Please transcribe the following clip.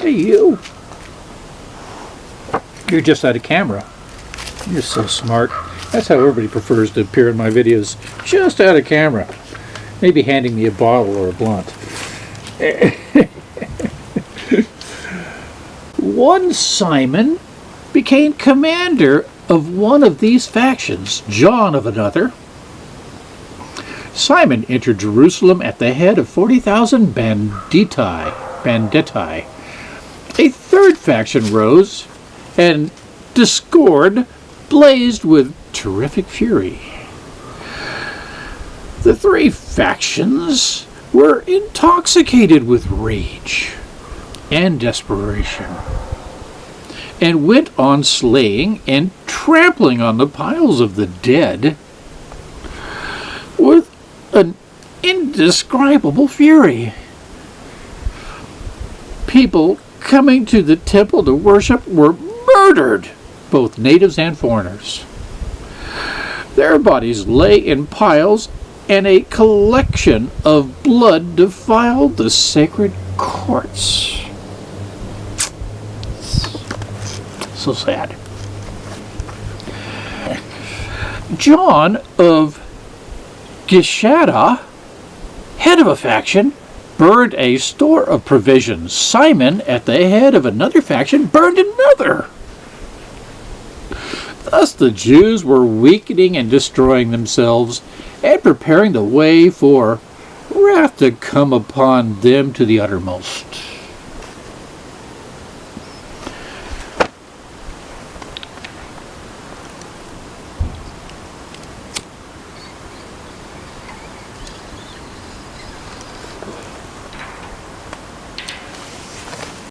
Hey, you. You're just out of camera. You're so smart. That's how everybody prefers to appear in my videos. Just out of camera. Maybe handing me a bottle or a blunt. One Simon became commander of one of these factions, John of another. Simon entered Jerusalem at the head of 40,000 banditti. banditti. A third faction rose, and discord blazed with terrific fury. The three factions were intoxicated with rage and desperation and went on slaying and trampling on the piles of the dead an indescribable fury. People coming to the temple to worship were murdered, both natives and foreigners. Their bodies lay in piles, and a collection of blood defiled the sacred courts. So sad. John of Gischala, head of a faction, burned a store of provisions. Simon, at the head of another faction, burned another. Thus the Jews were weakening and destroying themselves and preparing the way for wrath to come upon them to the uttermost.